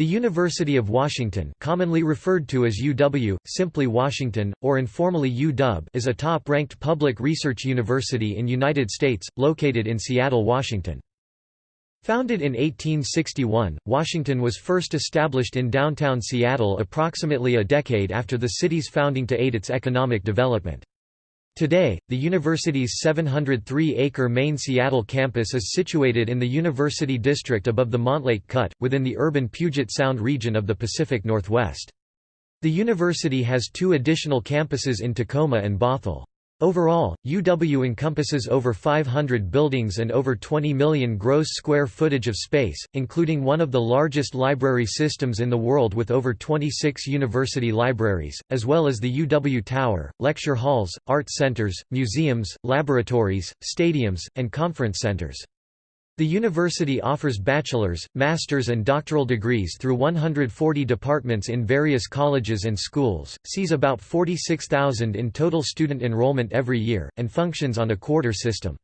The University of Washington commonly referred to as UW, simply Washington, or informally UW is a top-ranked public research university in United States, located in Seattle, Washington. Founded in 1861, Washington was first established in downtown Seattle approximately a decade after the city's founding to aid its economic development. Today, the university's 703-acre main Seattle campus is situated in the University District above the Montlake Cut, within the urban Puget Sound region of the Pacific Northwest. The university has two additional campuses in Tacoma and Bothell. Overall, UW encompasses over 500 buildings and over 20 million gross square footage of space, including one of the largest library systems in the world with over 26 university libraries, as well as the UW Tower, lecture halls, art centers, museums, laboratories, stadiums, and conference centers. The university offers bachelor's, master's and doctoral degrees through 140 departments in various colleges and schools, sees about 46,000 in total student enrollment every year, and functions on a quarter system.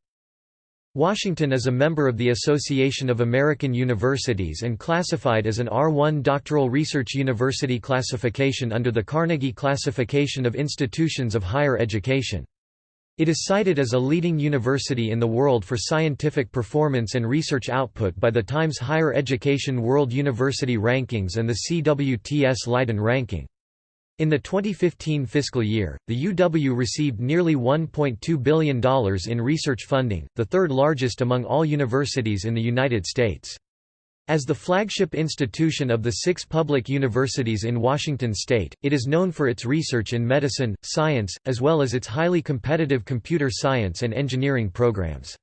Washington is a member of the Association of American Universities and classified as an R1 doctoral research university classification under the Carnegie Classification of Institutions of Higher Education. It is cited as a leading university in the world for scientific performance and research output by the Times Higher Education World University Rankings and the CWTS Leiden ranking. In the 2015 fiscal year, the UW received nearly $1.2 billion in research funding, the third largest among all universities in the United States. As the flagship institution of the six public universities in Washington state, it is known for its research in medicine, science, as well as its highly competitive computer science and engineering programs.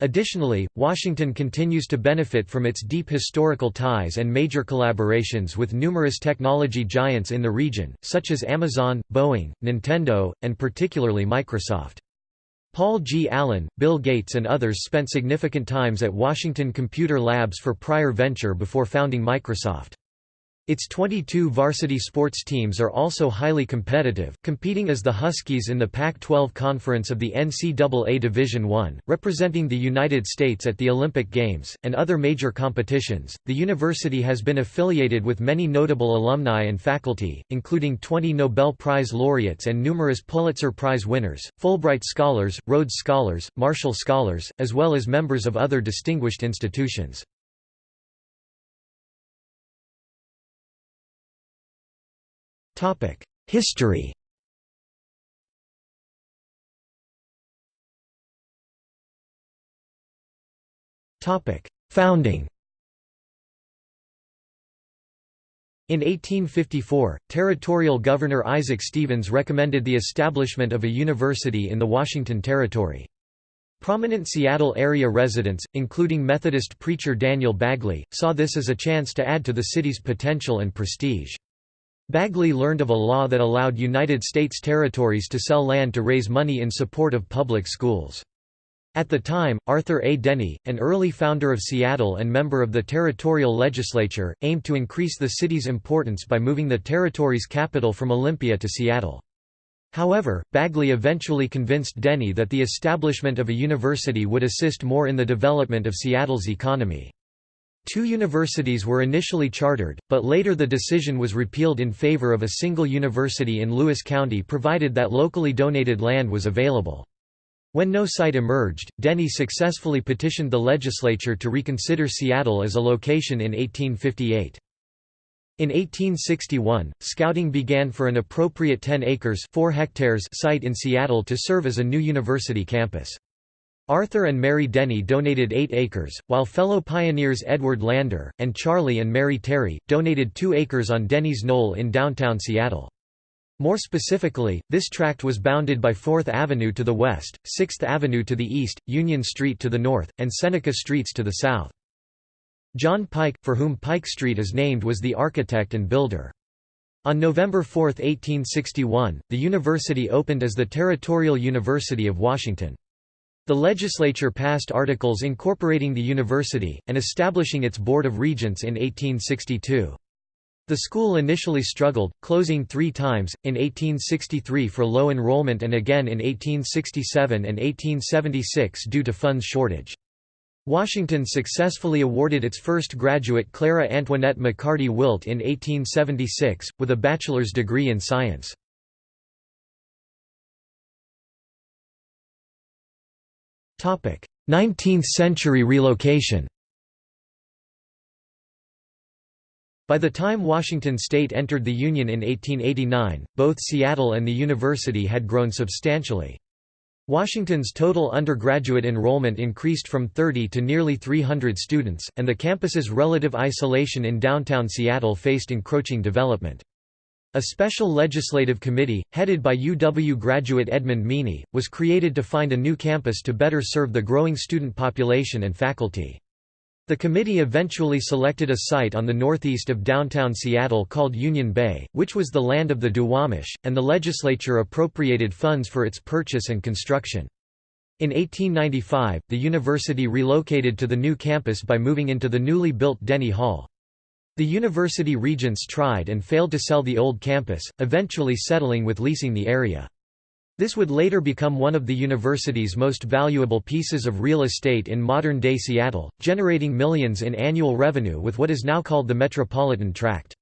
Additionally, Washington continues to benefit from its deep historical ties and major collaborations with numerous technology giants in the region, such as Amazon, Boeing, Nintendo, and particularly Microsoft. Paul G. Allen, Bill Gates and others spent significant times at Washington Computer Labs for prior venture before founding Microsoft. Its 22 varsity sports teams are also highly competitive, competing as the Huskies in the Pac-12 Conference of the NCAA Division I, representing the United States at the Olympic Games, and other major competitions. The university has been affiliated with many notable alumni and faculty, including 20 Nobel Prize laureates and numerous Pulitzer Prize winners, Fulbright Scholars, Rhodes Scholars, Marshall Scholars, as well as members of other distinguished institutions. History Founding In 1854, Territorial Governor Isaac Stevens recommended the establishment of a university in the Washington Territory. Prominent Seattle area residents, including Methodist preacher Daniel Bagley, saw this as a chance to add to the city's potential and prestige. Bagley learned of a law that allowed United States territories to sell land to raise money in support of public schools. At the time, Arthur A. Denny, an early founder of Seattle and member of the territorial legislature, aimed to increase the city's importance by moving the territory's capital from Olympia to Seattle. However, Bagley eventually convinced Denny that the establishment of a university would assist more in the development of Seattle's economy. Two universities were initially chartered, but later the decision was repealed in favor of a single university in Lewis County provided that locally donated land was available. When no site emerged, Denny successfully petitioned the legislature to reconsider Seattle as a location in 1858. In 1861, scouting began for an appropriate 10 acres 4 hectares site in Seattle to serve as a new university campus. Arthur and Mary Denny donated 8 acres, while fellow pioneers Edward Lander, and Charlie and Mary Terry, donated 2 acres on Denny's Knoll in downtown Seattle. More specifically, this tract was bounded by 4th Avenue to the west, 6th Avenue to the east, Union Street to the north, and Seneca Streets to the south. John Pike, for whom Pike Street is named was the architect and builder. On November 4, 1861, the university opened as the Territorial University of Washington. The legislature passed articles incorporating the university, and establishing its Board of Regents in 1862. The school initially struggled, closing three times, in 1863 for low enrollment and again in 1867 and 1876 due to funds shortage. Washington successfully awarded its first graduate Clara Antoinette McCarty Wilt in 1876, with a bachelor's degree in science. Topic: 19th century relocation. By the time Washington state entered the Union in 1889, both Seattle and the university had grown substantially. Washington's total undergraduate enrollment increased from 30 to nearly 300 students, and the campus's relative isolation in downtown Seattle faced encroaching development. A special legislative committee, headed by UW graduate Edmund Meany, was created to find a new campus to better serve the growing student population and faculty. The committee eventually selected a site on the northeast of downtown Seattle called Union Bay, which was the land of the Duwamish, and the legislature appropriated funds for its purchase and construction. In 1895, the university relocated to the new campus by moving into the newly built Denny Hall. The university regents tried and failed to sell the old campus, eventually settling with leasing the area. This would later become one of the university's most valuable pieces of real estate in modern-day Seattle, generating millions in annual revenue with what is now called the Metropolitan Tract.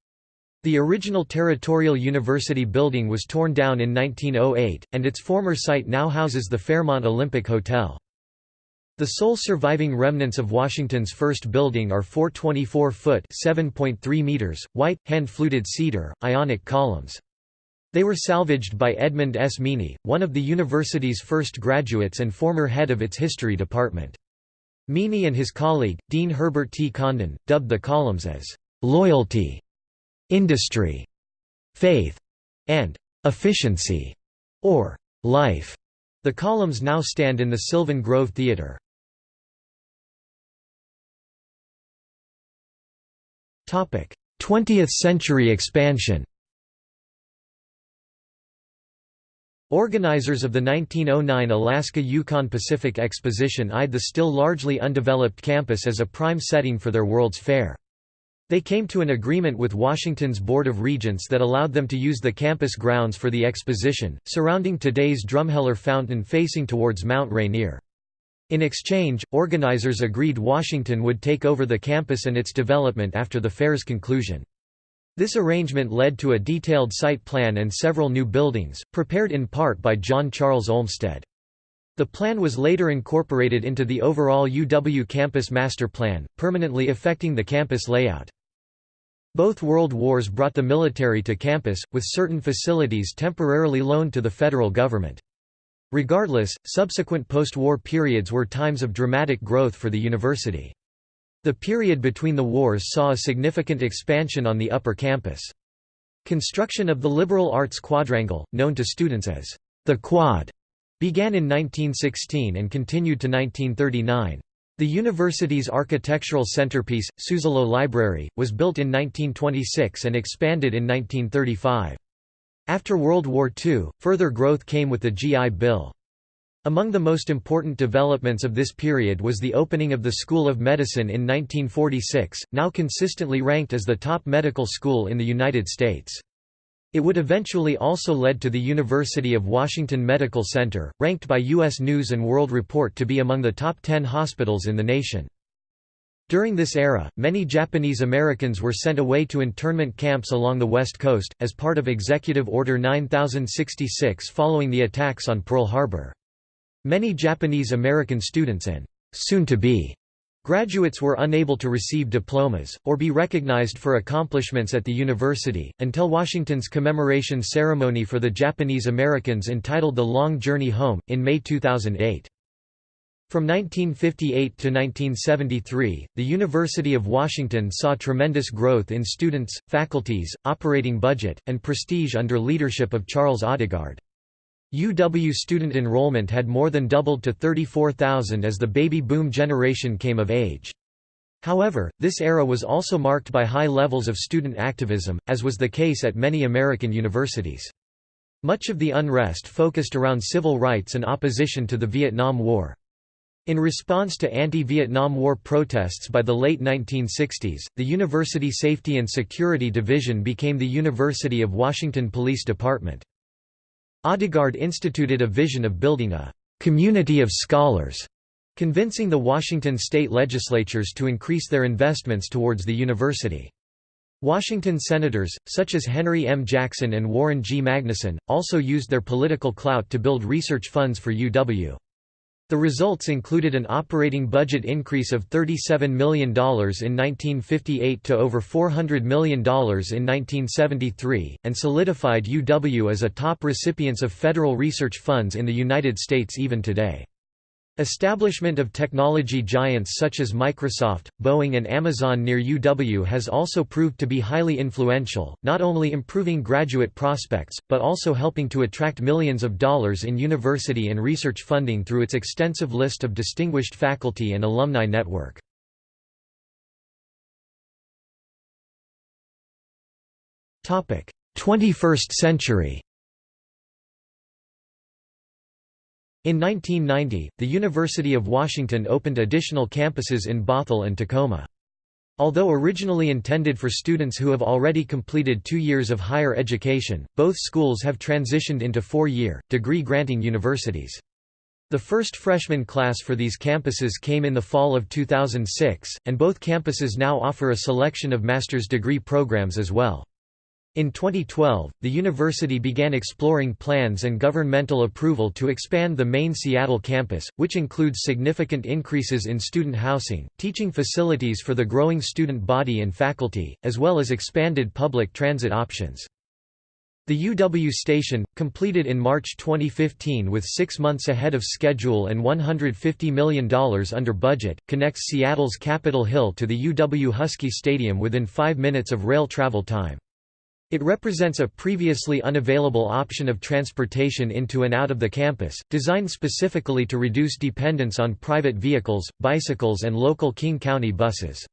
The original Territorial University building was torn down in 1908, and its former site now houses the Fairmont Olympic Hotel. The sole surviving remnants of Washington's first building are 424-foot (7.3 meters) white, hand-fluted cedar, ionic columns. They were salvaged by Edmund S. Meany, one of the university's first graduates and former head of its history department. Meany and his colleague, Dean Herbert T. Condon, dubbed the columns as «loyalty», «industry», «faith» and «efficiency» or «life». The columns now stand in the Sylvan Grove Theatre. 20th century expansion Organizers of the 1909 Alaska Yukon Pacific Exposition eyed the still largely undeveloped campus as a prime setting for their World's Fair. They came to an agreement with Washington's Board of Regents that allowed them to use the campus grounds for the exposition, surrounding today's Drumheller Fountain facing towards Mount Rainier. In exchange, organizers agreed Washington would take over the campus and its development after the fair's conclusion. This arrangement led to a detailed site plan and several new buildings, prepared in part by John Charles Olmsted. The plan was later incorporated into the overall UW campus master plan, permanently affecting the campus layout. Both world wars brought the military to campus, with certain facilities temporarily loaned to the federal government. Regardless, subsequent post-war periods were times of dramatic growth for the university. The period between the wars saw a significant expansion on the upper campus. Construction of the liberal arts quadrangle, known to students as the Quad, began in 1916 and continued to 1939. The university's architectural centerpiece, Suzzallo Library, was built in 1926 and expanded in 1935. After World War II, further growth came with the GI Bill. Among the most important developments of this period was the opening of the School of Medicine in 1946, now consistently ranked as the top medical school in the United States. It would eventually also lead to the University of Washington Medical Center, ranked by U.S. News & World Report to be among the top 10 hospitals in the nation. During this era, many Japanese Americans were sent away to internment camps along the West Coast, as part of Executive Order 9066 following the attacks on Pearl Harbor. Many Japanese American students and soon-to-be graduates were unable to receive diplomas, or be recognized for accomplishments at the university, until Washington's commemoration ceremony for the Japanese Americans entitled The Long Journey Home, in May 2008. From 1958 to 1973, the University of Washington saw tremendous growth in students, faculties, operating budget, and prestige under leadership of Charles Odegaard. UW student enrollment had more than doubled to 34,000 as the baby boom generation came of age. However, this era was also marked by high levels of student activism, as was the case at many American universities. Much of the unrest focused around civil rights and opposition to the Vietnam War. In response to anti-Vietnam War protests by the late 1960s, the University Safety and Security Division became the University of Washington Police Department. Odegaard instituted a vision of building a «community of scholars» convincing the Washington state legislatures to increase their investments towards the university. Washington senators, such as Henry M. Jackson and Warren G. Magnuson, also used their political clout to build research funds for UW. The results included an operating budget increase of $37 million in 1958 to over $400 million in 1973, and solidified UW as a top recipients of federal research funds in the United States even today. Establishment of technology giants such as Microsoft, Boeing and Amazon near UW has also proved to be highly influential, not only improving graduate prospects, but also helping to attract millions of dollars in university and research funding through its extensive list of distinguished faculty and alumni network. Twenty-first century In 1990, the University of Washington opened additional campuses in Bothell and Tacoma. Although originally intended for students who have already completed two years of higher education, both schools have transitioned into four-year, degree-granting universities. The first freshman class for these campuses came in the fall of 2006, and both campuses now offer a selection of master's degree programs as well. In 2012, the university began exploring plans and governmental approval to expand the main Seattle campus, which includes significant increases in student housing, teaching facilities for the growing student body and faculty, as well as expanded public transit options. The UW station, completed in March 2015 with six months ahead of schedule and $150 million under budget, connects Seattle's Capitol Hill to the UW Husky Stadium within five minutes of rail travel time. It represents a previously unavailable option of transportation into and out of the campus, designed specifically to reduce dependence on private vehicles, bicycles and local King County buses.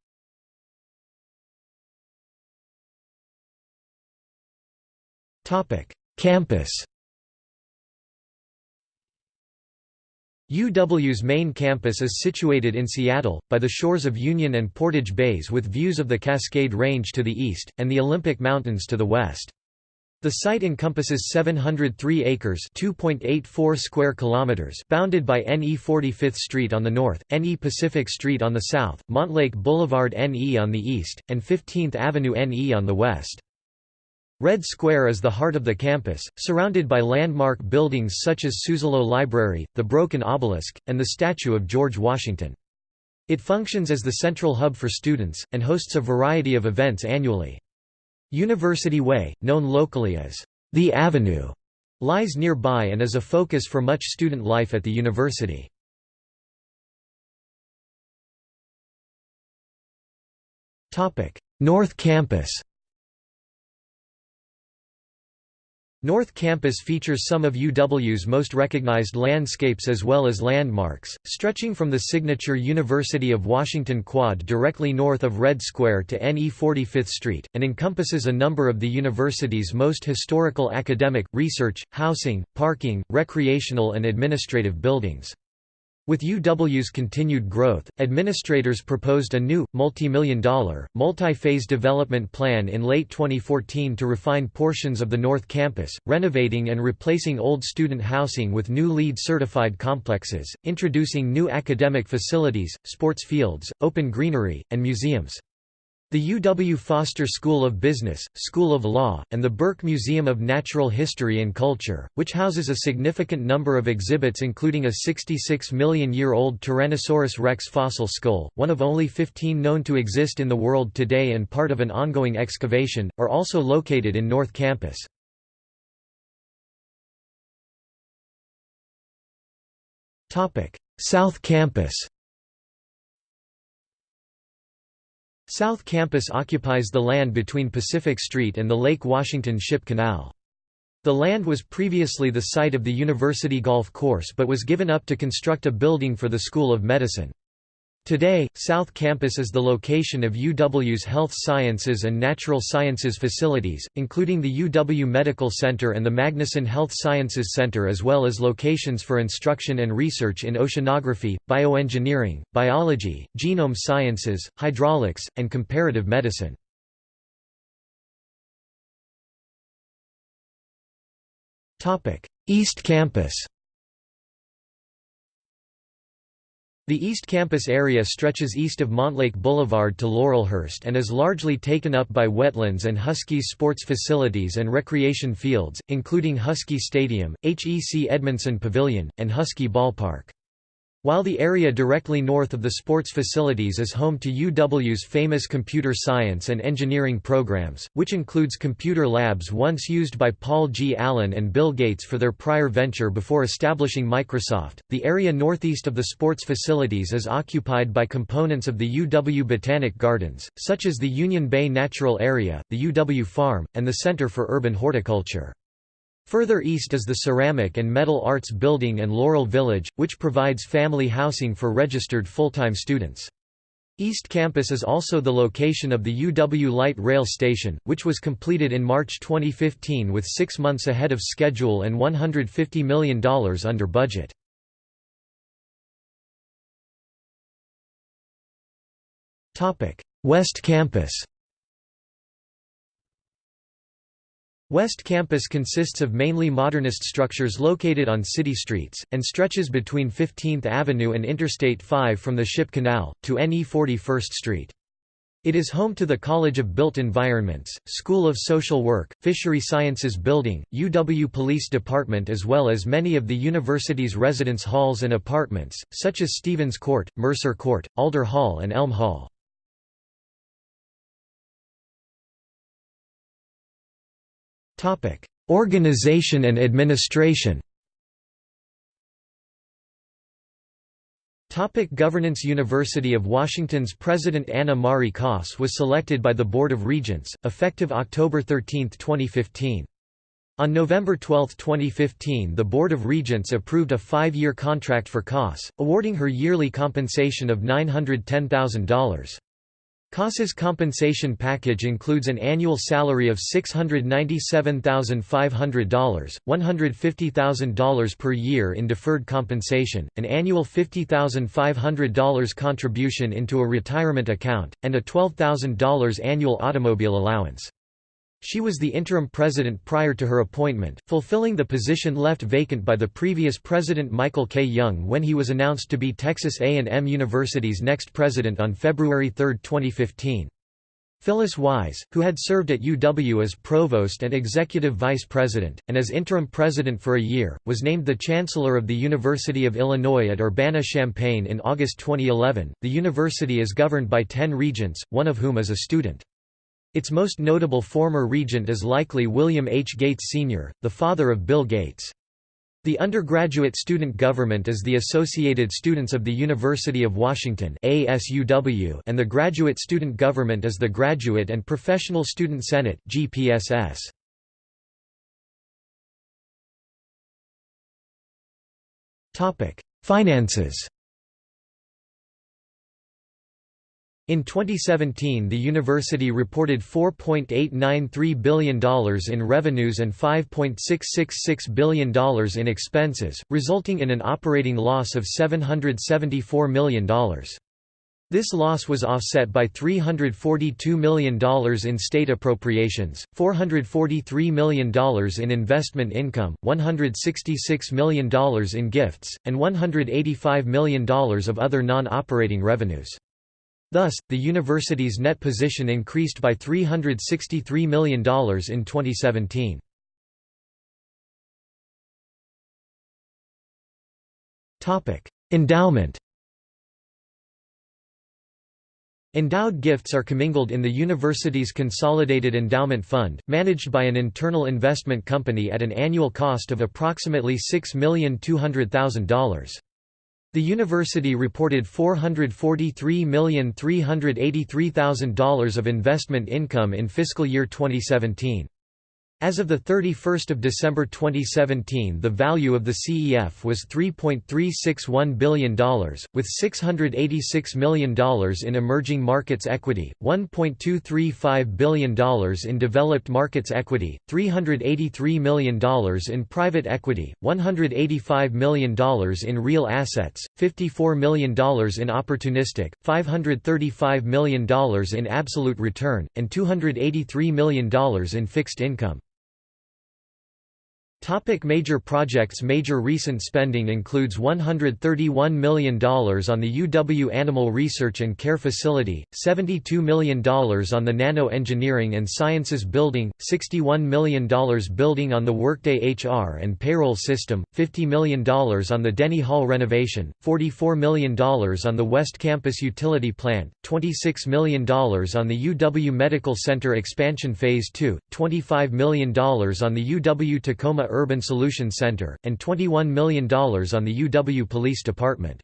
Campus UW's main campus is situated in Seattle, by the shores of Union and Portage Bays with views of the Cascade Range to the east, and the Olympic Mountains to the west. The site encompasses 703 acres (2.84 square kilometers), bounded by NE 45th Street on the north, NE Pacific Street on the south, Montlake Boulevard NE on the east, and 15th Avenue NE on the west. Red Square is the heart of the campus, surrounded by landmark buildings such as Suzzallo Library, the Broken Obelisk, and the statue of George Washington. It functions as the central hub for students, and hosts a variety of events annually. University Way, known locally as the Avenue, lies nearby and is a focus for much student life at the university. North Campus North Campus features some of UW's most recognized landscapes as well as landmarks, stretching from the signature University of Washington Quad directly north of Red Square to NE 45th Street, and encompasses a number of the university's most historical academic, research, housing, parking, recreational and administrative buildings. With UW's continued growth, administrators proposed a new, multi-million dollar, multi-phase development plan in late 2014 to refine portions of the North Campus, renovating and replacing old student housing with new LEED-certified complexes, introducing new academic facilities, sports fields, open greenery, and museums. The UW Foster School of Business, School of Law, and the Burke Museum of Natural History and Culture, which houses a significant number of exhibits including a 66 million-year-old Tyrannosaurus rex fossil skull, one of only 15 known to exist in the world today and part of an ongoing excavation, are also located in North Campus. South Campus South Campus occupies the land between Pacific Street and the Lake Washington Ship Canal. The land was previously the site of the University Golf Course but was given up to construct a building for the School of Medicine. Today, South Campus is the location of UW's Health Sciences and Natural Sciences facilities, including the UW Medical Center and the Magnuson Health Sciences Center as well as locations for instruction and research in oceanography, bioengineering, biology, genome sciences, hydraulics, and comparative medicine. East Campus The East Campus area stretches east of Montlake Boulevard to Laurelhurst and is largely taken up by wetlands and Huskies sports facilities and recreation fields, including Husky Stadium, HEC Edmundson Pavilion, and Husky Ballpark. While the area directly north of the sports facilities is home to UW's famous computer science and engineering programs, which includes computer labs once used by Paul G. Allen and Bill Gates for their prior venture before establishing Microsoft, the area northeast of the sports facilities is occupied by components of the UW Botanic Gardens, such as the Union Bay Natural Area, the UW Farm, and the Center for Urban Horticulture. Further east is the Ceramic and Metal Arts Building and Laurel Village, which provides family housing for registered full-time students. East Campus is also the location of the UW Light Rail Station, which was completed in March 2015 with six months ahead of schedule and $150 million under budget. West Campus West Campus consists of mainly modernist structures located on city streets, and stretches between 15th Avenue and Interstate 5 from the Ship Canal, to NE 41st Street. It is home to the College of Built Environments, School of Social Work, Fishery Sciences Building, UW Police Department as well as many of the university's residence halls and apartments, such as Stevens Court, Mercer Court, Alder Hall and Elm Hall. Organization and administration Topic governance University of Washington's President Anna Marie Koss was selected by the Board of Regents, effective October 13, 2015. On November 12, 2015 the Board of Regents approved a five-year contract for Koss, awarding her yearly compensation of $910,000. Koss's compensation package includes an annual salary of $697,500, $150,000 per year in deferred compensation, an annual $50,500 contribution into a retirement account, and a $12,000 annual automobile allowance. She was the interim president prior to her appointment, fulfilling the position left vacant by the previous president Michael K. Young when he was announced to be Texas A&M University's next president on February 3, 2015. Phyllis Wise, who had served at UW as provost and executive vice president, and as interim president for a year, was named the chancellor of the University of Illinois at Urbana-Champaign in August 2011. The university is governed by 10 regents, one of whom is a student. Its most notable former regent is likely William H. Gates Sr., the father of Bill Gates. The undergraduate student government is the Associated Students of the University of Washington and the graduate student government is the Graduate and Professional Student Senate GPSS. Finances In 2017 the university reported $4.893 billion in revenues and $5.666 billion in expenses, resulting in an operating loss of $774 million. This loss was offset by $342 million in state appropriations, $443 million in investment income, $166 million in gifts, and $185 million of other non-operating revenues. Thus, the university's net position increased by $363 million in 2017. Endowment Endowed gifts are commingled in the university's Consolidated Endowment Fund, managed by an internal investment company at an annual cost of approximately $6,200,000. The university reported $443,383,000 of investment income in fiscal year 2017. As of 31 December 2017 the value of the CEF was $3.361 billion, with $686 million in emerging markets equity, $1.235 billion in developed markets equity, $383 million in private equity, $185 million in real assets, $54 million in opportunistic, $535 million in absolute return, and $283 million in fixed income. Topic major projects Major recent spending includes $131 million on the UW Animal Research and Care Facility, $72 million on the Nano Engineering and Sciences Building, $61 million building on the Workday HR and Payroll System, $50 million on the Denny Hall renovation, $44 million on the West Campus Utility Plant, $26 million on the UW Medical Center Expansion Phase 2, $25 million on the UW Tacoma Urban Solutions Center, and $21 million on the UW Police Department.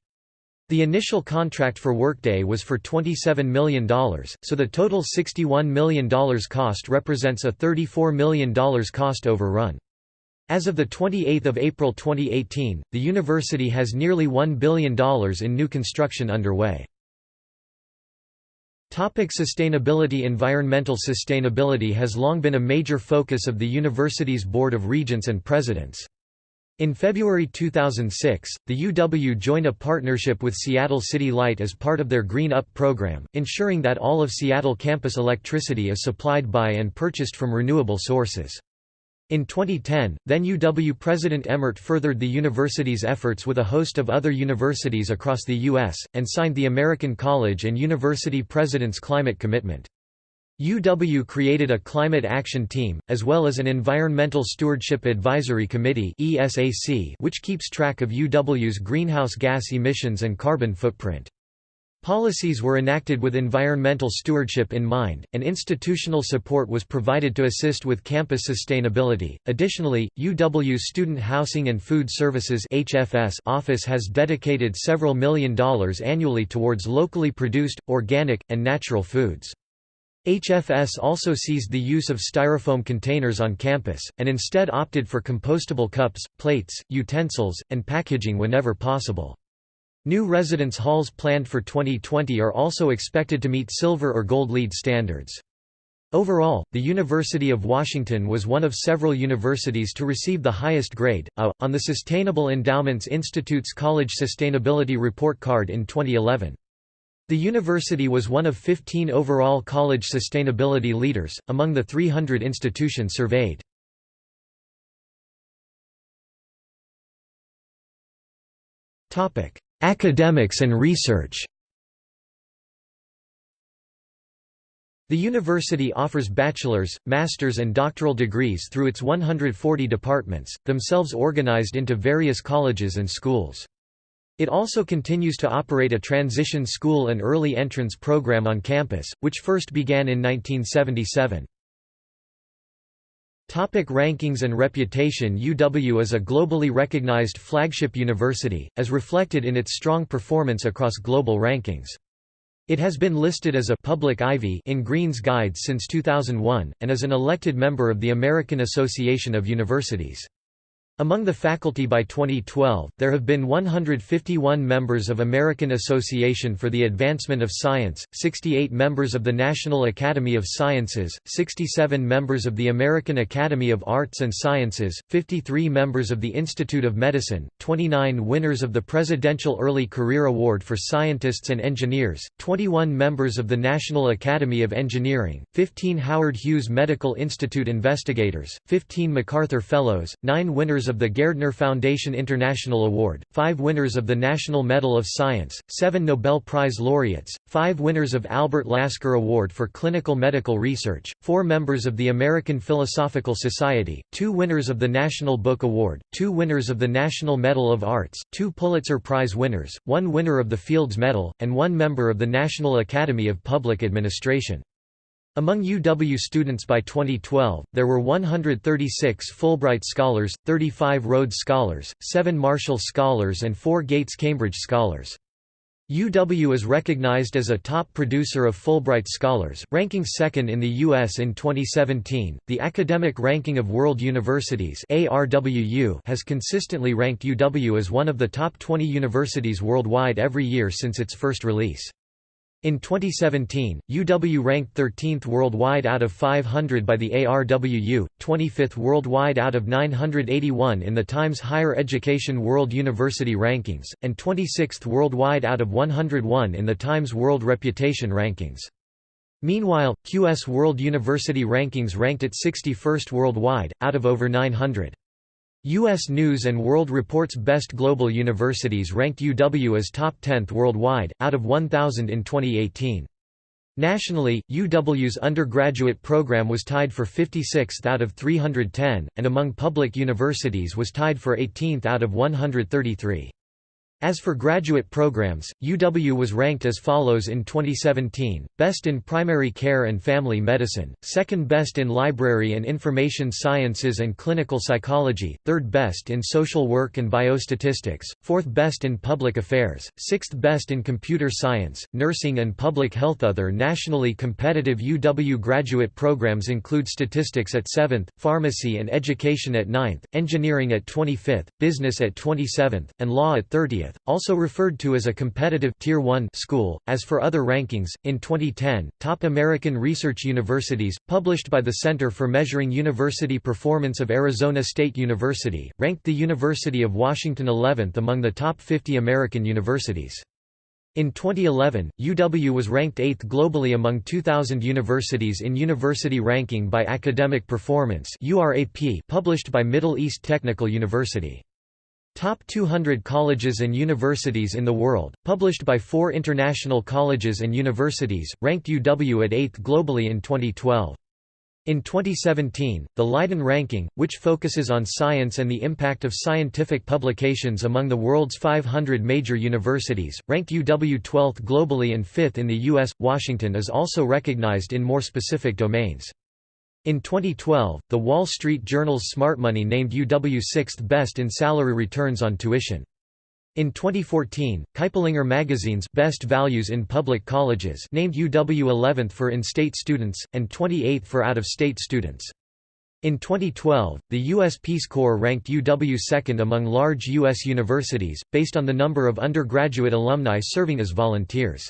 The initial contract for Workday was for $27 million, so the total $61 million cost represents a $34 million cost overrun. As of 28 April 2018, the university has nearly $1 billion in new construction underway. Topic sustainability Environmental sustainability has long been a major focus of the university's Board of Regents and Presidents. In February 2006, the UW joined a partnership with Seattle City Light as part of their Green Up program, ensuring that all of Seattle campus electricity is supplied by and purchased from renewable sources. In 2010, then UW President Emmert furthered the university's efforts with a host of other universities across the U.S., and signed the American College and University President's Climate Commitment. UW created a Climate Action Team, as well as an Environmental Stewardship Advisory Committee which keeps track of UW's greenhouse gas emissions and carbon footprint. Policies were enacted with environmental stewardship in mind, and institutional support was provided to assist with campus sustainability. Additionally, UW's Student Housing and Food Services (HFS) office has dedicated several million dollars annually towards locally produced, organic, and natural foods. HFS also seized the use of styrofoam containers on campus, and instead opted for compostable cups, plates, utensils, and packaging whenever possible. New residence halls planned for 2020 are also expected to meet silver or gold LEED standards. Overall, the University of Washington was one of several universities to receive the highest grade, A, on the Sustainable Endowments Institute's College Sustainability Report Card in 2011. The university was one of 15 overall college sustainability leaders, among the 300 institutions surveyed. Academics and research The university offers bachelor's, master's and doctoral degrees through its 140 departments, themselves organized into various colleges and schools. It also continues to operate a transition school and early entrance program on campus, which first began in 1977. Topic rankings and reputation UW is a globally recognized flagship university, as reflected in its strong performance across global rankings. It has been listed as a public Ivy in Greene's Guide since 2001, and is an elected member of the American Association of Universities. Among the faculty by 2012, there have been 151 members of American Association for the Advancement of Science, 68 members of the National Academy of Sciences, 67 members of the American Academy of Arts and Sciences, 53 members of the Institute of Medicine, 29 winners of the Presidential Early Career Award for Scientists and Engineers, 21 members of the National Academy of Engineering, 15 Howard Hughes Medical Institute investigators, 15 MacArthur Fellows, 9 winners of the Gairdner Foundation International Award, five winners of the National Medal of Science, seven Nobel Prize laureates, five winners of Albert Lasker Award for Clinical Medical Research, four members of the American Philosophical Society, two winners of the National Book Award, two winners of the National Medal of Arts, two Pulitzer Prize winners, one winner of the Fields Medal, and one member of the National Academy of Public Administration. Among UW students by 2012, there were 136 Fulbright Scholars, 35 Rhodes Scholars, 7 Marshall Scholars and 4 Gates Cambridge Scholars. UW is recognized as a top producer of Fulbright Scholars, ranking second in the U.S. in 2017. The Academic Ranking of World Universities has consistently ranked UW as one of the top 20 universities worldwide every year since its first release. In 2017, UW ranked 13th worldwide out of 500 by the ARWU, 25th worldwide out of 981 in the Times Higher Education World University Rankings, and 26th worldwide out of 101 in the Times World Reputation Rankings. Meanwhile, QS World University Rankings ranked it 61st worldwide, out of over 900. U.S. News & World Report's Best Global Universities ranked UW as top 10th worldwide, out of 1,000 in 2018. Nationally, UW's undergraduate program was tied for 56th out of 310, and among public universities was tied for 18th out of 133. As for graduate programs, UW was ranked as follows in 2017, best in primary care and family medicine, second best in library and information sciences and clinical psychology, third best in social work and biostatistics, fourth best in public affairs, sixth best in computer science, nursing and public health. Other nationally competitive UW graduate programs include statistics at 7th, pharmacy and education at 9th, engineering at 25th, business at 27th, and law at 30th also referred to as a competitive Tier 1 school. As for other rankings, in 2010, Top American Research Universities, published by the Center for Measuring University Performance of Arizona State University, ranked the University of Washington 11th among the top 50 American universities. In 2011, UW was ranked 8th globally among 2,000 universities in University Ranking by Academic Performance published by Middle East Technical University. Top 200 Colleges and Universities in the World, published by four international colleges and universities, ranked UW at 8th globally in 2012. In 2017, the Leiden ranking, which focuses on science and the impact of scientific publications among the world's 500 major universities, ranked UW 12th globally and 5th in the U.S. Washington is also recognized in more specific domains. In 2012, The Wall Street Journal's Smart Money named UW sixth best in salary returns on tuition. In 2014, Kiplinger magazine's Best Values in Public Colleges named UW 11th for in-state students, and 28th for out-of-state students. In 2012, the U.S. Peace Corps ranked UW second among large U.S. universities, based on the number of undergraduate alumni serving as volunteers.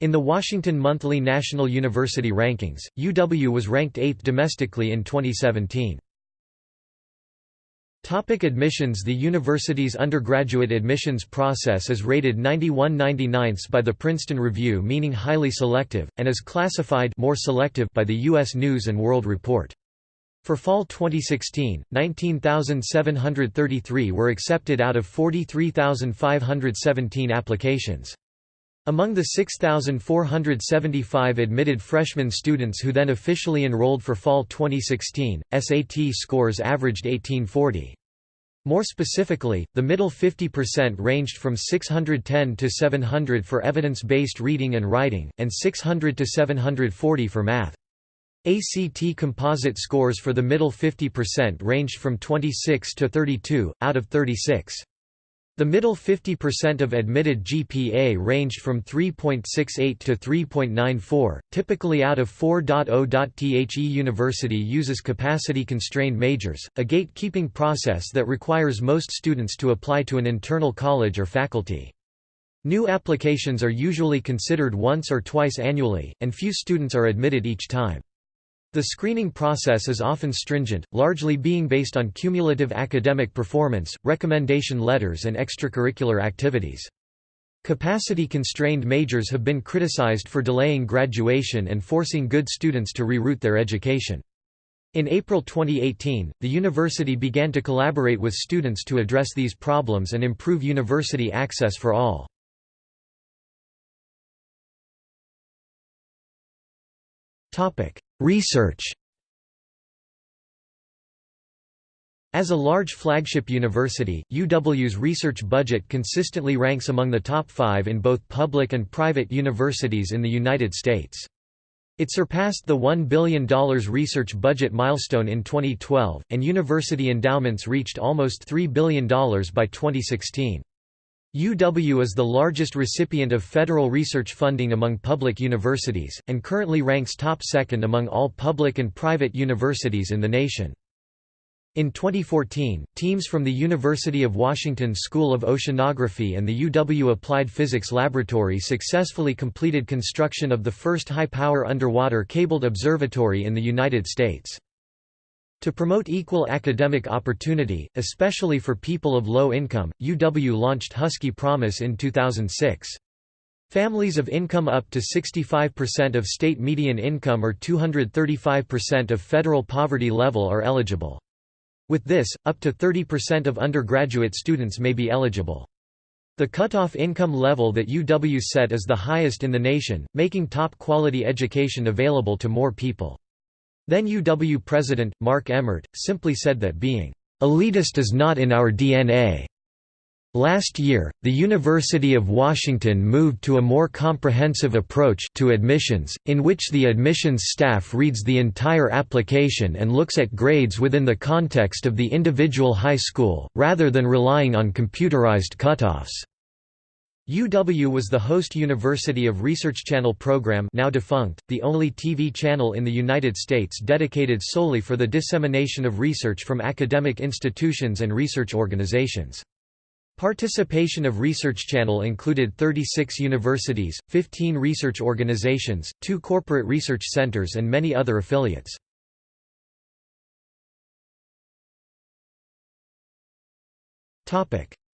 In the Washington Monthly National University Rankings, UW was ranked 8th domestically in 2017. Topic admissions The university's undergraduate admissions process is rated 91 99 by the Princeton Review meaning highly selective, and is classified more selective by the U.S. News & World Report. For fall 2016, 19,733 were accepted out of 43,517 applications. Among the 6,475 admitted freshman students who then officially enrolled for fall 2016, SAT scores averaged 1840. More specifically, the middle 50% ranged from 610 to 700 for evidence-based reading and writing, and 600 to 740 for math. ACT composite scores for the middle 50% ranged from 26 to 32, out of 36. The middle 50% of admitted GPA ranged from 3.68 to 3.94, typically out of 4.0. The university uses capacity-constrained majors, a gatekeeping process that requires most students to apply to an internal college or faculty. New applications are usually considered once or twice annually, and few students are admitted each time. The screening process is often stringent, largely being based on cumulative academic performance, recommendation letters and extracurricular activities. Capacity-constrained majors have been criticized for delaying graduation and forcing good students to reroute their education. In April 2018, the university began to collaborate with students to address these problems and improve university access for all. Research As a large flagship university, UW's research budget consistently ranks among the top five in both public and private universities in the United States. It surpassed the $1 billion research budget milestone in 2012, and university endowments reached almost $3 billion by 2016. UW is the largest recipient of federal research funding among public universities, and currently ranks top second among all public and private universities in the nation. In 2014, teams from the University of Washington School of Oceanography and the UW Applied Physics Laboratory successfully completed construction of the first high-power underwater cabled observatory in the United States. To promote equal academic opportunity, especially for people of low income, UW launched Husky Promise in 2006. Families of income up to 65% of state median income or 235% of federal poverty level are eligible. With this, up to 30% of undergraduate students may be eligible. The cutoff income level that UW set is the highest in the nation, making top-quality education available to more people. Then UW president, Mark Emmert, simply said that being elitist is not in our DNA. Last year, the University of Washington moved to a more comprehensive approach to admissions, in which the admissions staff reads the entire application and looks at grades within the context of the individual high school, rather than relying on computerized cutoffs. UW was the host University of Research Channel program now defunct, the only TV channel in the United States dedicated solely for the dissemination of research from academic institutions and research organizations. Participation of Research Channel included 36 universities, 15 research organizations, two corporate research centers and many other affiliates.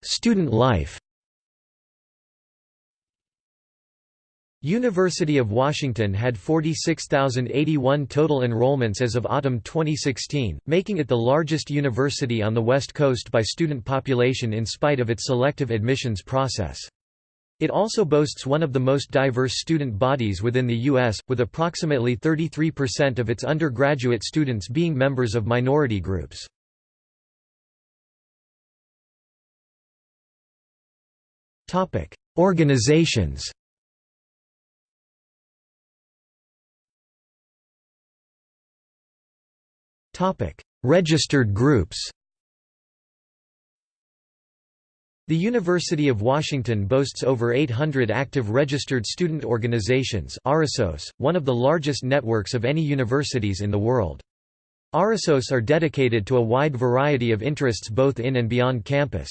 Student life University of Washington had 46,081 total enrollments as of autumn 2016, making it the largest university on the West Coast by student population in spite of its selective admissions process. It also boasts one of the most diverse student bodies within the U.S., with approximately 33% of its undergraduate students being members of minority groups. Organizations Registered groups The University of Washington boasts over 800 active registered student organizations one of the largest networks of any universities in the world. RSOs are dedicated to a wide variety of interests both in and beyond campus.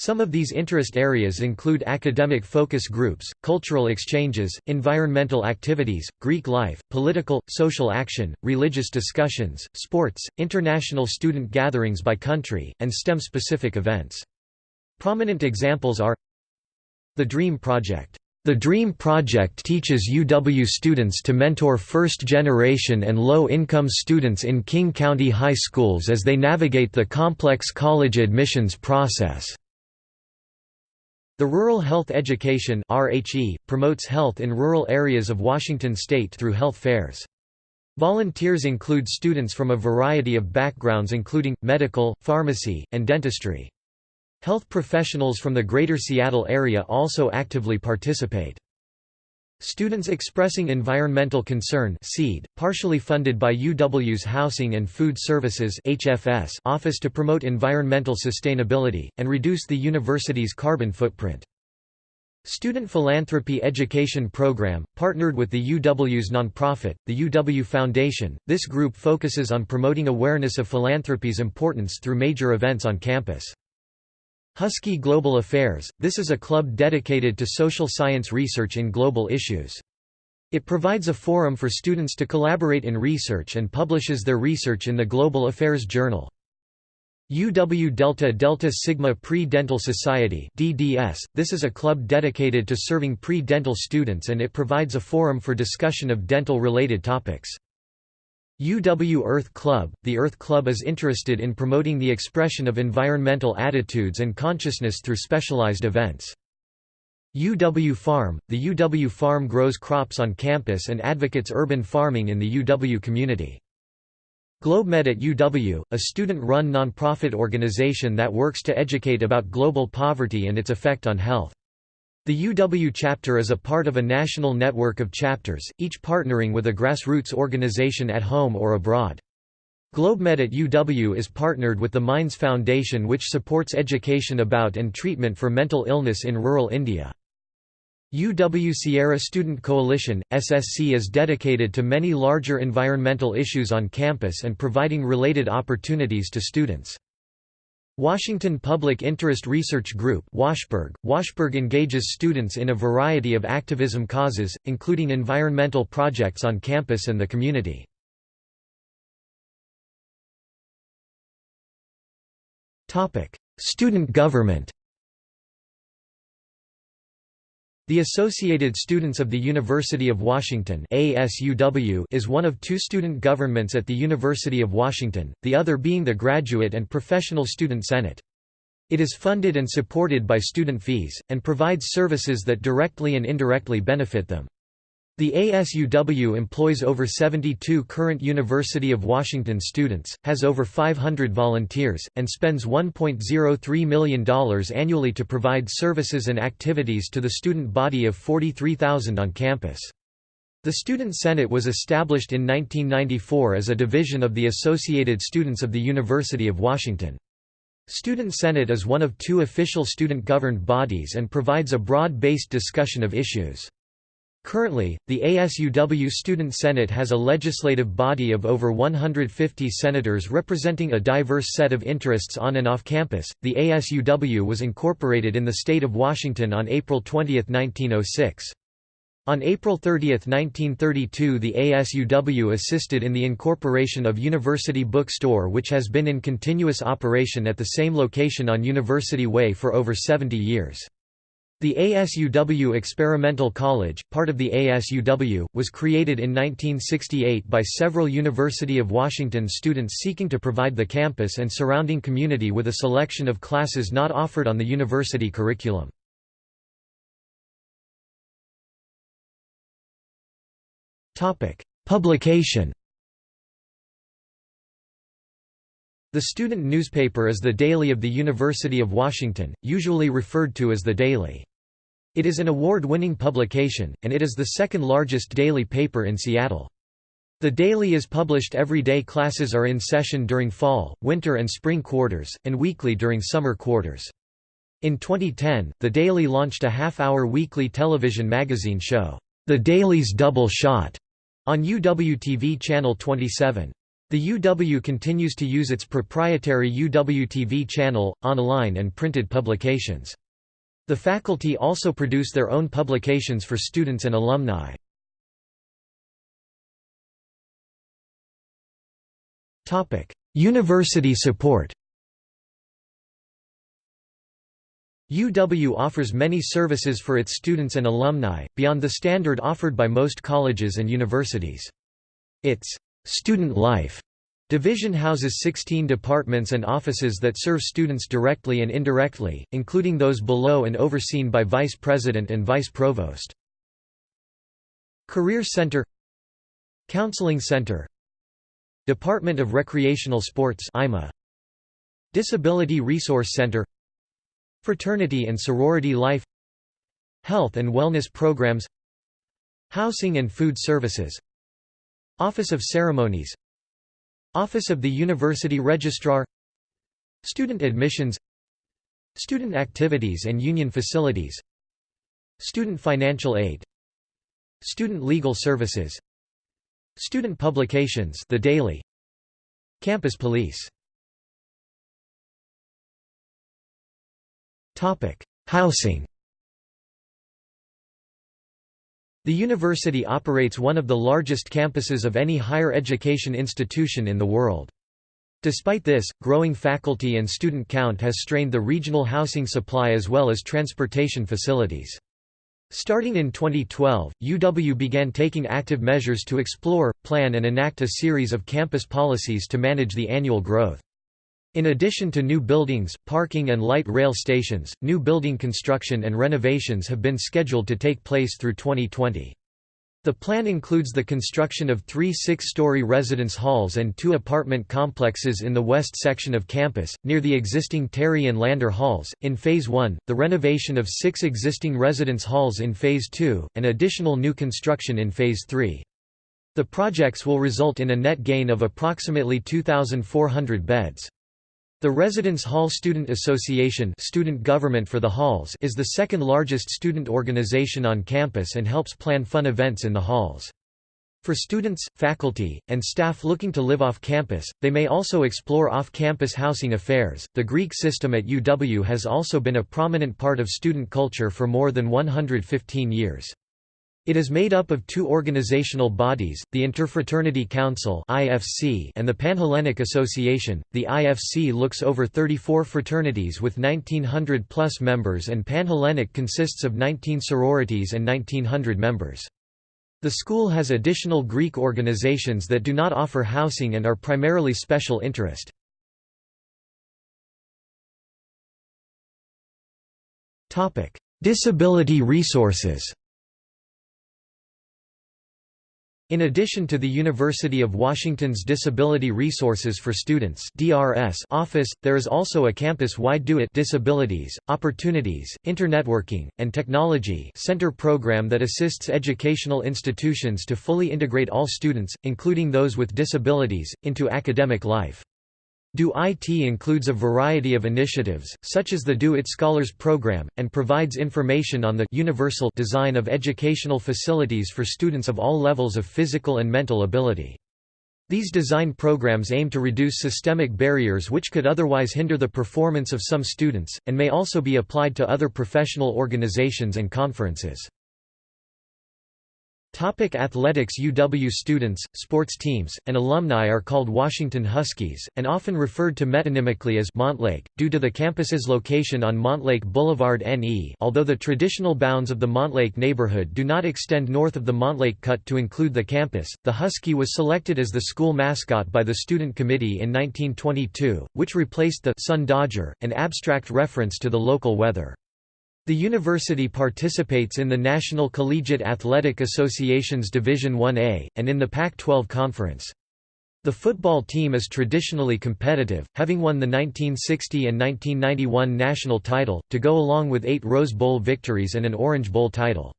Some of these interest areas include academic focus groups, cultural exchanges, environmental activities, Greek life, political, social action, religious discussions, sports, international student gatherings by country, and STEM-specific events. Prominent examples are The DREAM Project. The DREAM Project teaches UW students to mentor first-generation and low-income students in King County high schools as they navigate the complex college admissions process. The Rural Health Education RHE, promotes health in rural areas of Washington state through health fairs. Volunteers include students from a variety of backgrounds including, medical, pharmacy, and dentistry. Health professionals from the Greater Seattle area also actively participate. Students Expressing Environmental Concern SEED, partially funded by UW's Housing and Food Services HFS Office to promote environmental sustainability, and reduce the university's carbon footprint. Student Philanthropy Education Program, partnered with the UW's nonprofit, the UW Foundation, this group focuses on promoting awareness of philanthropy's importance through major events on campus. Husky Global Affairs, this is a club dedicated to social science research in global issues. It provides a forum for students to collaborate in research and publishes their research in the Global Affairs Journal. UW Delta Delta Sigma Pre-Dental Society DDS, this is a club dedicated to serving pre-dental students and it provides a forum for discussion of dental-related topics. UW Earth Club – The Earth Club is interested in promoting the expression of environmental attitudes and consciousness through specialized events. UW Farm – The UW Farm grows crops on campus and advocates urban farming in the UW community. GlobeMed at UW, a student-run nonprofit organization that works to educate about global poverty and its effect on health. The UW chapter is a part of a national network of chapters, each partnering with a grassroots organization at home or abroad. GlobeMed at UW is partnered with the Minds Foundation which supports education about and treatment for mental illness in rural India. UW Sierra Student Coalition, SSC is dedicated to many larger environmental issues on campus and providing related opportunities to students. Washington Public Interest Research Group WashPIRG. WashPIRG engages students in a variety of activism causes, including environmental projects on campus and the community. Student government The Associated Students of the University of Washington ASUW is one of two student governments at the University of Washington, the other being the Graduate and Professional Student Senate. It is funded and supported by student fees, and provides services that directly and indirectly benefit them. The ASUW employs over 72 current University of Washington students, has over 500 volunteers, and spends $1.03 million annually to provide services and activities to the student body of 43,000 on campus. The Student Senate was established in 1994 as a division of the Associated Students of the University of Washington. Student Senate is one of two official student-governed bodies and provides a broad-based discussion of issues. Currently, the ASUW Student Senate has a legislative body of over 150 senators representing a diverse set of interests on and off campus. The ASUW was incorporated in the state of Washington on April 20, 1906. On April 30, 1932 the ASUW assisted in the incorporation of University Bookstore which has been in continuous operation at the same location on University Way for over 70 years. The ASUW Experimental College, part of the ASUW, was created in 1968 by several University of Washington students seeking to provide the campus and surrounding community with a selection of classes not offered on the university curriculum. Publication The student newspaper is the Daily of the University of Washington, usually referred to as the Daily. It is an award-winning publication, and it is the second largest daily paper in Seattle. The Daily is published every day classes are in session during fall, winter and spring quarters, and weekly during summer quarters. In 2010, The Daily launched a half-hour weekly television magazine show, The Daily's Double Shot, on UW-TV Channel 27. The UW continues to use its proprietary UW-TV channel, online and printed publications. The faculty also produce their own publications for students and alumni. University support UW offers many services for its students and alumni, beyond the standard offered by most colleges and universities. Its student life Division houses 16 departments and offices that serve students directly and indirectly, including those below and overseen by Vice President and Vice Provost. Career Center Counseling Center Department of Recreational Sports IMA Disability Resource Center Fraternity and Sorority Life Health and Wellness Programs Housing and Food Services Office of Ceremonies. Office of the University Registrar. Student Admissions. Student Activities and Union Facilities. Student Financial Aid. Student Legal Services. Student Publications The Daily. Campus Police. Topic Housing The university operates one of the largest campuses of any higher education institution in the world. Despite this, growing faculty and student count has strained the regional housing supply as well as transportation facilities. Starting in 2012, UW began taking active measures to explore, plan and enact a series of campus policies to manage the annual growth. In addition to new buildings, parking and light rail stations, new building construction and renovations have been scheduled to take place through 2020. The plan includes the construction of three six-story residence halls and two apartment complexes in the west section of campus, near the existing Terry and Lander halls, in Phase 1, the renovation of six existing residence halls in Phase 2, and additional new construction in Phase 3. The projects will result in a net gain of approximately 2,400 beds. The Residence Hall Student Association student government for the halls is the second largest student organization on campus and helps plan fun events in the halls. For students, faculty, and staff looking to live off campus, they may also explore off-campus housing affairs. The Greek system at UW has also been a prominent part of student culture for more than 115 years. It is made up of two organizational bodies, the Interfraternity Council (IFC) and the Panhellenic Association. The IFC looks over 34 fraternities with 1900 plus members and Panhellenic consists of 19 sororities and 1900 members. The school has additional Greek organizations that do not offer housing and are primarily special interest. Disability resources In addition to the University of Washington's Disability Resources for Students (DRS) office, there is also a campus-wide Do It Disabilities, Opportunities, Internetworking, and Technology Center program that assists educational institutions to fully integrate all students, including those with disabilities, into academic life. Do IT includes a variety of initiatives, such as the Do It Scholars Program, and provides information on the universal design of educational facilities for students of all levels of physical and mental ability. These design programs aim to reduce systemic barriers which could otherwise hinder the performance of some students, and may also be applied to other professional organizations and conferences. Topic athletics UW students, sports teams, and alumni are called Washington Huskies, and often referred to metonymically as Montlake, due to the campus's location on Montlake Boulevard NE although the traditional bounds of the Montlake neighborhood do not extend north of the Montlake Cut to include the campus. The Husky was selected as the school mascot by the Student Committee in 1922, which replaced the Sun Dodger, an abstract reference to the local weather. The university participates in the National Collegiate Athletic Association's Division 1A, and in the Pac-12 Conference. The football team is traditionally competitive, having won the 1960 and 1991 national title, to go along with eight Rose Bowl victories and an Orange Bowl title.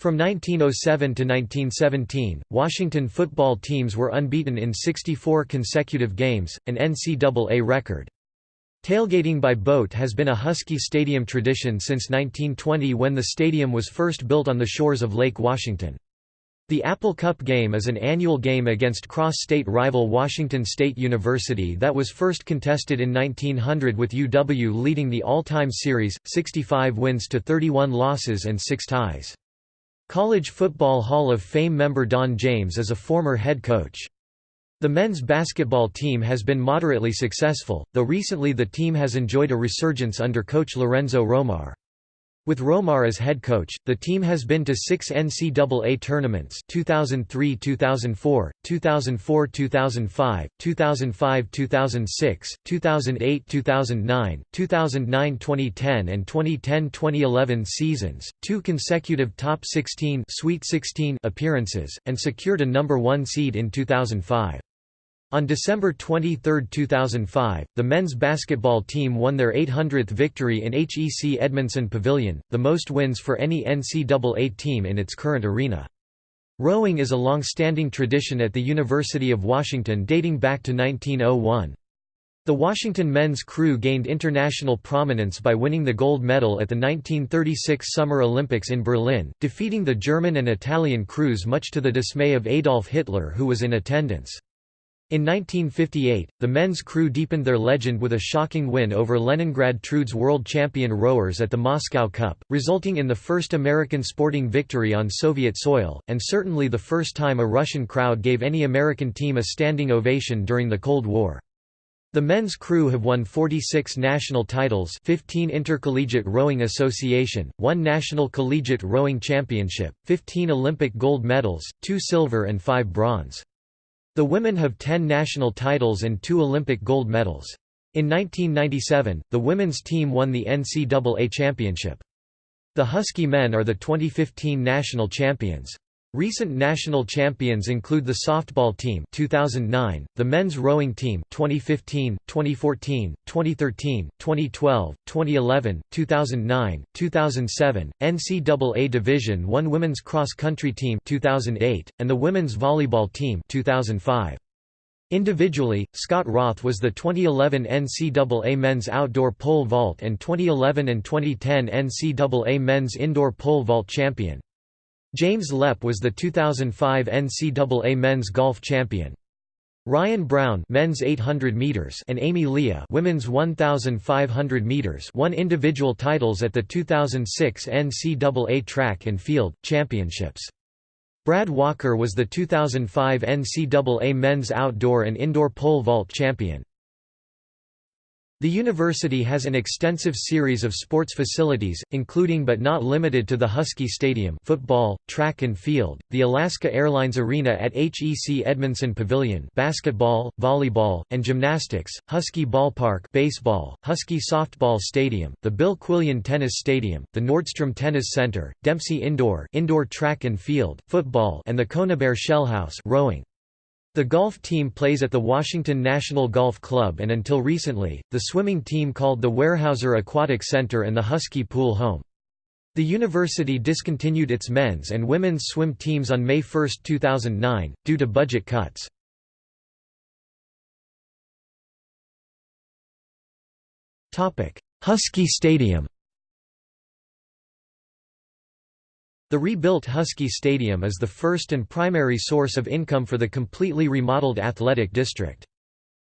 From 1907 to 1917, Washington football teams were unbeaten in 64 consecutive games, an NCAA record. Tailgating by boat has been a Husky Stadium tradition since 1920 when the stadium was first built on the shores of Lake Washington. The Apple Cup game is an annual game against cross-state rival Washington State University that was first contested in 1900 with UW leading the all-time series, 65 wins to 31 losses and 6 ties. College Football Hall of Fame member Don James is a former head coach. The men's basketball team has been moderately successful, though recently the team has enjoyed a resurgence under coach Lorenzo Romar. With Romar as head coach, the team has been to six NCAA tournaments 2003–2004, 2004–2005, 2005–2006, 2008–2009, 2009–2010 and 2010–2011 seasons, two consecutive top 16, Sweet 16 appearances, and secured a number one seed in 2005. On December 23, 2005, the men's basketball team won their 800th victory in Hec Edmundson Pavilion, the most wins for any NCAA team in its current arena. Rowing is a long-standing tradition at the University of Washington dating back to 1901. The Washington men's crew gained international prominence by winning the gold medal at the 1936 Summer Olympics in Berlin, defeating the German and Italian crews much to the dismay of Adolf Hitler who was in attendance. In 1958, the men's crew deepened their legend with a shocking win over Leningrad Trud's world champion rowers at the Moscow Cup, resulting in the first American sporting victory on Soviet soil, and certainly the first time a Russian crowd gave any American team a standing ovation during the Cold War. The men's crew have won 46 national titles 15 Intercollegiate Rowing Association, 1 National Collegiate Rowing Championship, 15 Olympic gold medals, 2 silver and 5 bronze. The women have 10 national titles and two Olympic gold medals. In 1997, the women's team won the NCAA championship. The Husky men are the 2015 national champions. Recent national champions include the softball team 2009, the men's rowing team 2015, 2014, 2013, 2012, 2011, 2009, 2007, NCAA Division I women's cross country team 2008, and the women's volleyball team 2005. Individually, Scott Roth was the 2011 NCAA men's outdoor pole vault and 2011 and 2010 NCAA men's indoor pole vault champion. James Lepp was the 2005 NCAA men's golf champion. Ryan Brown men's 800 meters and Amy Lia women's 1500 meters won individual titles at the 2006 NCAA Track and Field Championships. Brad Walker was the 2005 NCAA men's outdoor and indoor pole vault champion. The university has an extensive series of sports facilities, including but not limited to the Husky Stadium football, track and field, the Alaska Airlines Arena at Hec Edmundson Pavilion basketball, volleyball, and gymnastics, Husky Ballpark baseball, Husky Softball Stadium, the Bill Quillian Tennis Stadium, the Nordstrom Tennis Center, Dempsey Indoor indoor track and field, football and the Conybeare Shellhouse rowing. The golf team plays at the Washington National Golf Club and until recently, the swimming team called the Weyerhaeuser Aquatic Center and the Husky Pool home. The university discontinued its men's and women's swim teams on May 1, 2009, due to budget cuts. Husky Stadium The rebuilt Husky Stadium is the first and primary source of income for the completely remodeled athletic district.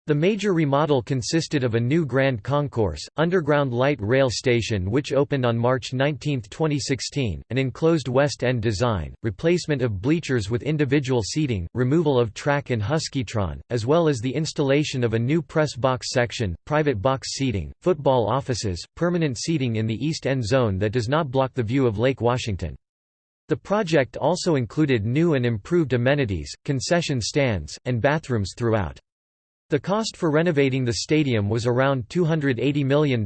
The major remodel consisted of a new Grand Concourse, underground light rail station which opened on March 19, 2016, an enclosed West End design, replacement of bleachers with individual seating, removal of track and Huskytron, as well as the installation of a new press box section, private box seating, football offices, permanent seating in the East End zone that does not block the view of Lake Washington. The project also included new and improved amenities, concession stands, and bathrooms throughout. The cost for renovating the stadium was around $280 million,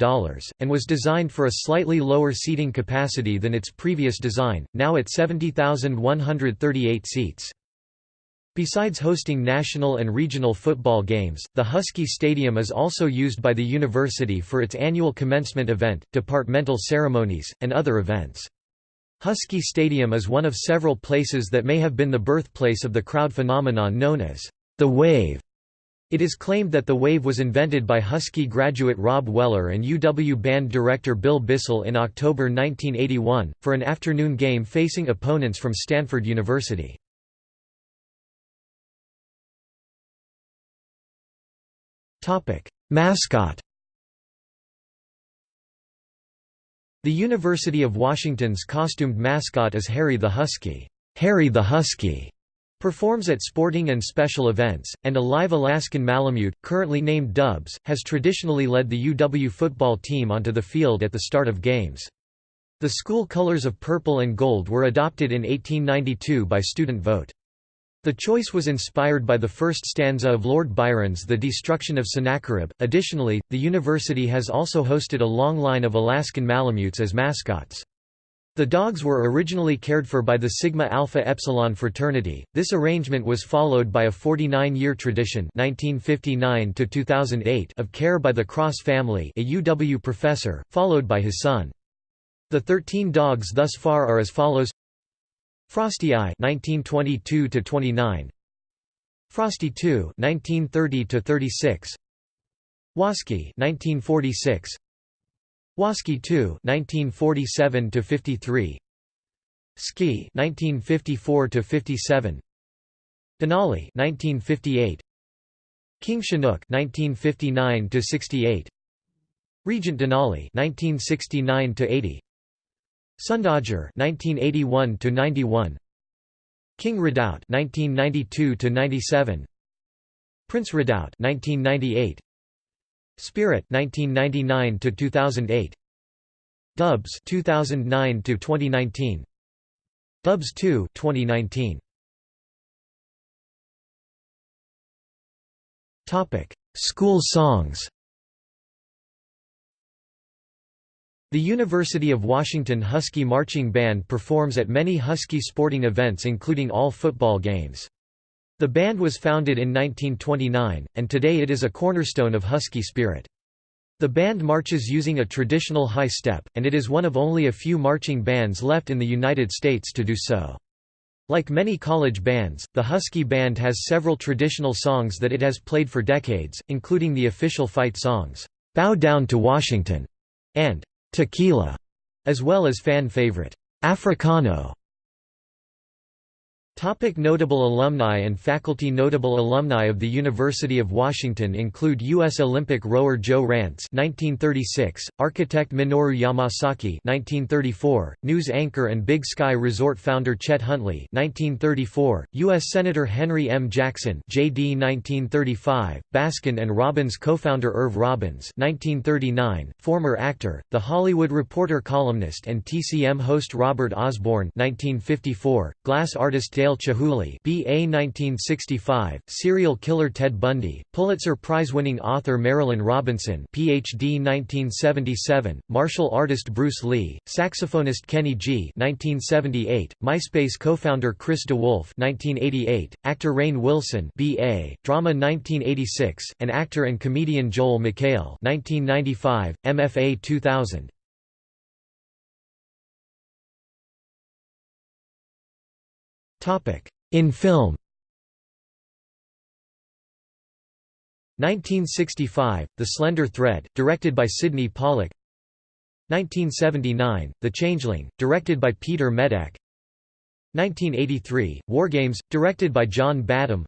and was designed for a slightly lower seating capacity than its previous design, now at 70,138 seats. Besides hosting national and regional football games, the Husky Stadium is also used by the university for its annual commencement event, departmental ceremonies, and other events. Husky Stadium is one of several places that may have been the birthplace of the crowd phenomenon known as the Wave. It is claimed that the wave was invented by Husky graduate Rob Weller and UW band director Bill Bissell in October 1981, for an afternoon game facing opponents from Stanford University. Mascot The University of Washington's costumed mascot is Harry the Husky. Harry the Husky performs at sporting and special events, and a live Alaskan Malamute, currently named Dubs, has traditionally led the UW football team onto the field at the start of games. The school colors of purple and gold were adopted in 1892 by student vote. The choice was inspired by the first stanza of Lord Byron's The Destruction of Sennacherib. Additionally, the university has also hosted a long line of Alaskan Malamutes as mascots. The dogs were originally cared for by the Sigma Alpha Epsilon fraternity. This arrangement was followed by a 49-year tradition (1959 to 2008) of care by the Cross family, a UW professor, followed by his son. The 13 dogs thus far are as follows: Frosty I 1922 to 29 Frosty II 1930 to 36 Wasky 1946 Wasky II 1947 to 53 Ski 1954 to 57 Denali 1958 King Chinook 1959 to 68 Regent Denali 1969 to 80 Sundodger 1981 to 91 King Redoubt 1992 to 97 Prince Redoubt 1998 Spirit 1999 to 2008 Dubs 2009 to 2019 Dubs 2 2019 Topic School songs The University of Washington Husky Marching Band performs at many Husky sporting events including all football games. The band was founded in 1929, and today it is a cornerstone of Husky spirit. The band marches using a traditional high step, and it is one of only a few marching bands left in the United States to do so. Like many college bands, the Husky Band has several traditional songs that it has played for decades, including the official fight songs, "'Bow Down to Washington' and Tequila, as well as fan favorite, Africano. Topic notable alumni and faculty Notable alumni of the University of Washington include U.S. Olympic rower Joe Rantz 1936, architect Minoru Yamasaki 1934, news anchor and Big Sky Resort founder Chet Huntley 1934, U.S. Senator Henry M. Jackson JD 1935, Baskin and Robbins co-founder Irv Robbins 1939, former actor, The Hollywood Reporter columnist and TCM host Robert Osborne 1954, glass artist Dale Chihuly BA 1965, serial killer Ted Bundy, Pulitzer Prize-winning author Marilynne Robinson PhD 1977, martial artist Bruce Lee, saxophonist Kenny G 1978, MySpace co-founder Chris DeWolfe 1988, actor Rainn Wilson BA, drama 1986, and actor and comedian Joel McHale 1995, MFA 2000. In film. 1965, The Slender Thread, directed by Sydney Pollack. 1979, The Changeling, directed by Peter Medak. 1983, Wargames, directed by John Badham.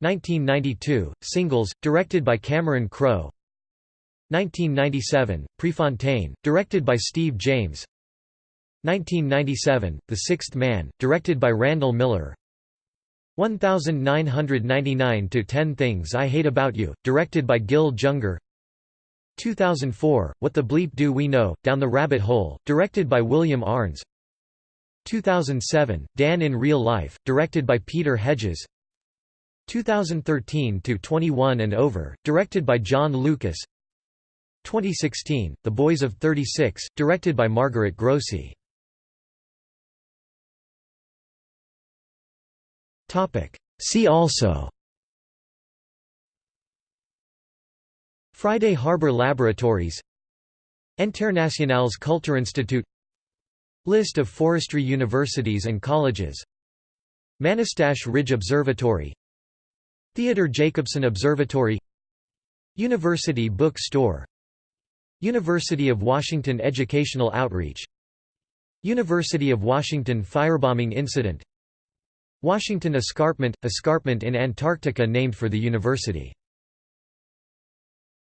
1992, Singles, directed by Cameron Crowe. 1997, Prefontaine, directed by Steve James 1997, The Sixth Man, directed by Randall Miller. 1999 to 10 Things I Hate About You, directed by Gil Junger. 2004, What the Bleep Do We Know, Down the Rabbit Hole, directed by William Arntz 2007, Dan in Real Life, directed by Peter Hedges. 2013 to 21 and Over, directed by Jon Lucas. 2016, The Boys of 36, directed by Margaret Grossi See also. Friday Harbor Laboratories. Internationales Kulturinstitut List of forestry universities and colleges. Manastash Ridge Observatory. Theodore Jacobson Observatory. University Book Store. University of Washington Educational Outreach. University of Washington firebombing incident Washington Escarpment – escarpment in Antarctica named for the university